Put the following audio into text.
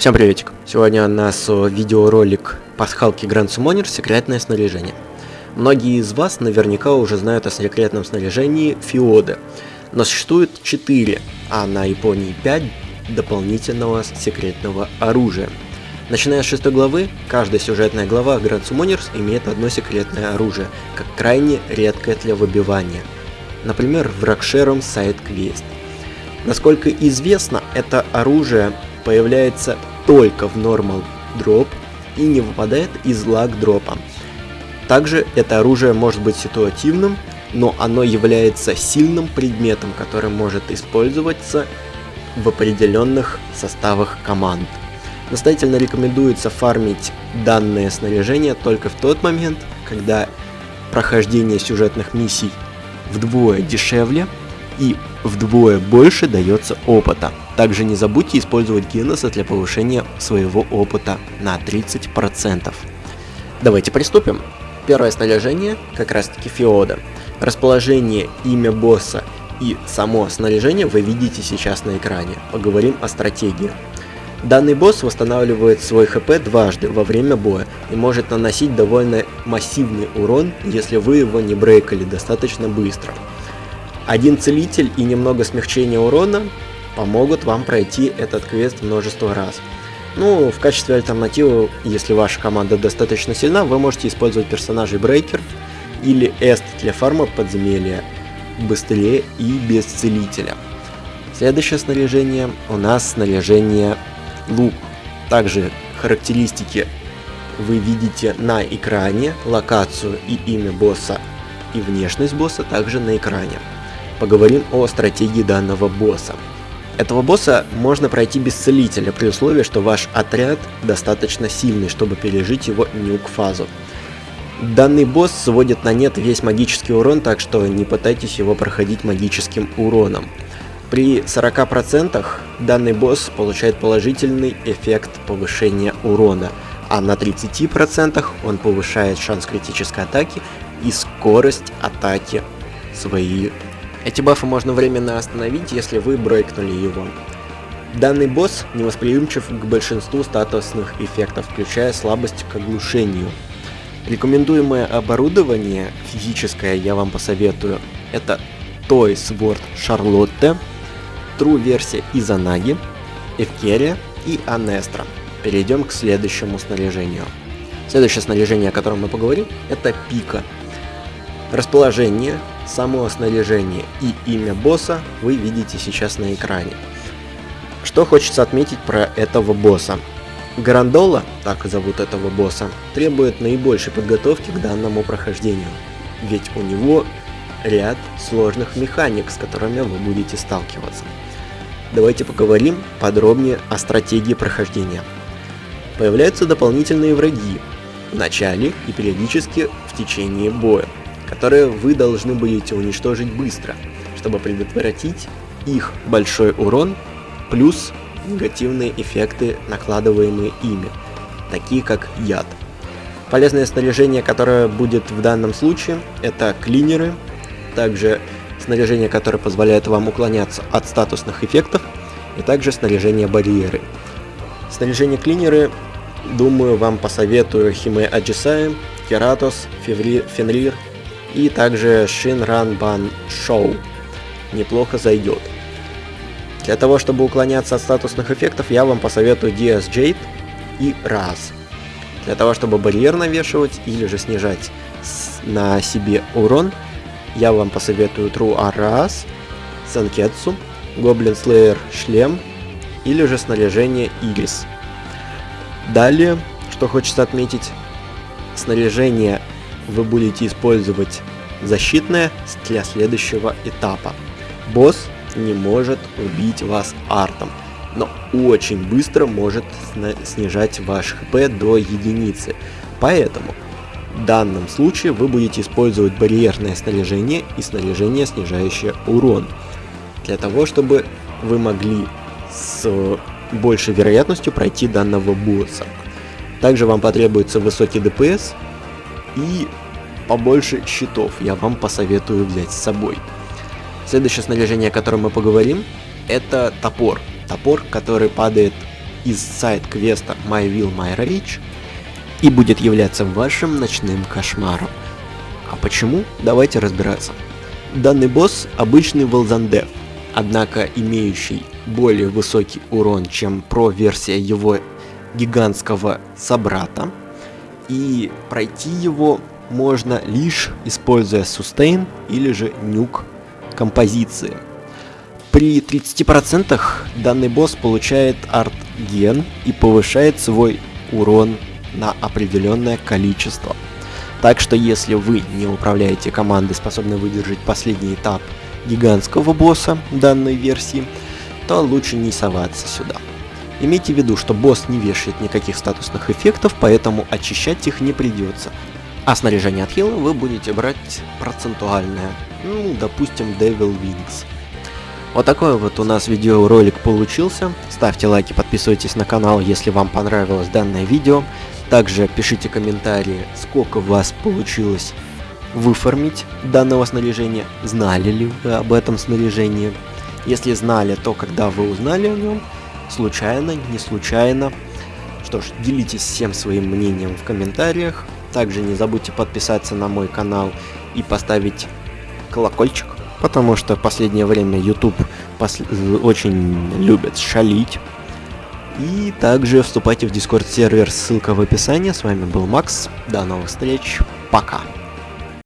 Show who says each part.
Speaker 1: Всем приветик! Сегодня у нас видеоролик пасхалки Grand Summoner «Секретное снаряжение». Многие из вас наверняка уже знают о секретном снаряжении Фиоды, но существует 4, а на Японии 5 дополнительного секретного оружия. Начиная с 6 главы, каждая сюжетная глава Grand Summoners имеет одно секретное оружие, как крайне редкое для выбивания. Например, в Рокшером сайт Квест. Насколько известно, это оружие появляется только в Normal Drop и не выпадает из Lag дропа. Также это оружие может быть ситуативным, но оно является сильным предметом, который может использоваться в определенных составах команд. Настоятельно рекомендуется фармить данное снаряжение только в тот момент, когда прохождение сюжетных миссий вдвое дешевле и вдвое больше дается опыта. Также не забудьте использовать Геноса для повышения своего опыта на 30%. Давайте приступим. Первое снаряжение как раз таки Феода. Расположение, имя босса и само снаряжение вы видите сейчас на экране. Поговорим о стратегии. Данный босс восстанавливает свой хп дважды во время боя и может наносить довольно массивный урон, если вы его не брейкали достаточно быстро. Один целитель и немного смягчения урона помогут вам пройти этот квест множество раз. Ну, в качестве альтернативы, если ваша команда достаточно сильна, вы можете использовать персонажей Брейкер или Эст для фарма подземелья быстрее и без целителя. Следующее снаряжение у нас снаряжение лук. Также характеристики вы видите на экране, локацию и имя босса и внешность босса также на экране поговорим о стратегии данного босса. Этого босса можно пройти без целителя, при условии, что ваш отряд достаточно сильный, чтобы пережить его нюк-фазу. Данный босс сводит на нет весь магический урон, так что не пытайтесь его проходить магическим уроном. При 40% данный босс получает положительный эффект повышения урона, а на 30% он повышает шанс критической атаки и скорость атаки своей эти бафы можно временно остановить, если вы брейкнули его. Данный босс невосприимчив к большинству статусных эффектов, включая слабость к оглушению. Рекомендуемое оборудование физическое я вам посоветую. Это Toy Sword Charlotte, True версия Изанаги, Эвкерия и Анестра. Перейдем к следующему снаряжению. Следующее снаряжение, о котором мы поговорим, это Пика. Расположение, само снаряжение и имя босса вы видите сейчас на экране. Что хочется отметить про этого босса. Грандола, так зовут этого босса, требует наибольшей подготовки к данному прохождению, ведь у него ряд сложных механик, с которыми вы будете сталкиваться. Давайте поговорим подробнее о стратегии прохождения. Появляются дополнительные враги в начале и периодически в течение боя которые вы должны будете уничтожить быстро, чтобы предотвратить их большой урон плюс негативные эффекты, накладываемые ими, такие как яд. Полезное снаряжение, которое будет в данном случае, это клинеры, также снаряжение, которое позволяет вам уклоняться от статусных эффектов, и также снаряжение барьеры. Снаряжение клинеры, думаю, вам посоветую Химе Аджисаи, Кератос, Фенрир и также Shinran Ban Show. Неплохо зайдет. Для того, чтобы уклоняться от статусных эффектов, я вам посоветую DS Jade и Раз. Для того, чтобы барьер навешивать или же снижать на себе урон, я вам посоветую True Раз, Санкетсу, Goblin Slayer шлем или же снаряжение Ирис. Далее, что хочется отметить, снаряжение вы будете использовать защитное для следующего этапа. Босс не может убить вас артом, но очень быстро может снижать ваш хп до единицы. Поэтому в данном случае вы будете использовать барьерное снаряжение и снаряжение, снижающее урон. Для того, чтобы вы могли с большей вероятностью пройти данного босса. Также вам потребуется высокий ДПС и побольше щитов я вам посоветую взять с собой. Следующее снаряжение, о котором мы поговорим, это топор. Топор, который падает из сайт-квеста My Will My Rage и будет являться вашим ночным кошмаром. А почему? Давайте разбираться. Данный босс обычный Волзандев, однако имеющий более высокий урон, чем про-версия его гигантского собрата. И пройти его можно лишь используя сустейн или же нюк композиции. При 30% данный босс получает арт-ген и повышает свой урон на определенное количество. Так что если вы не управляете командой, способной выдержать последний этап гигантского босса данной версии, то лучше не соваться сюда. Имейте в виду, что босс не вешает никаких статусных эффектов, поэтому очищать их не придется. А снаряжение от хила вы будете брать процентуальное, ну, допустим, Devil Wings. Вот такой вот у нас видеоролик получился. Ставьте лайки, подписывайтесь на канал, если вам понравилось данное видео. Также пишите комментарии, сколько у вас получилось выформить данного снаряжения, знали ли вы об этом снаряжении. Если знали, то когда вы узнали о нем, случайно, не случайно. Что ж, делитесь всем своим мнением в комментариях. Также не забудьте подписаться на мой канал и поставить колокольчик, потому что в последнее время YouTube пос очень любит шалить. И также вступайте в Discord сервер, ссылка в описании. С вами был Макс, до новых встреч, пока.